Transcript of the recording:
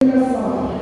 Obrigado.